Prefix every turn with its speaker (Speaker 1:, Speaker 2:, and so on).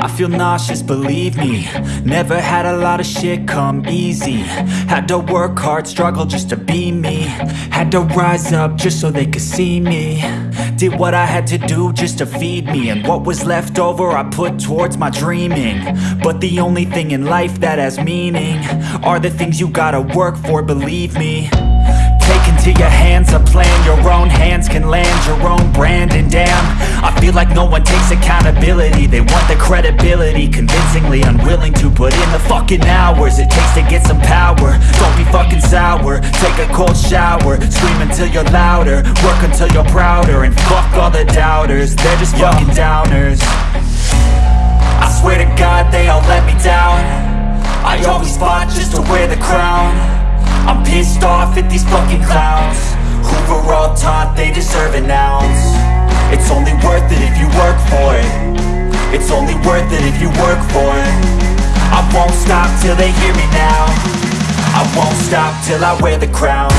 Speaker 1: I feel nauseous, believe me. Never had a lot of shit come easy. Had to work hard, struggle just to be me. Had to rise up just so they could see me. Did what I had to do just to feed me. And what was left over I put towards my dreaming. But the only thing in life that has meaning Are the things you gotta work for, believe me. Take into your hands a plan feel like no one takes accountability. They want the credibility Convincingly unwilling to put in the fucking hours It takes to get some power. Don't be fucking sour. Take a cold shower. Scream until you're louder. Work until you're prouder. And fuck all the doubters. They're just fucking downers. I swear to God they all let me down. I always fought just to wear the crown. I'm pissed off at these fucking clowns. Who were all taught they deserve it ounce It's only worth it if you work for it. It's only worth it if you work for it. I won't stop till they hear me now. I won't stop till I wear the crown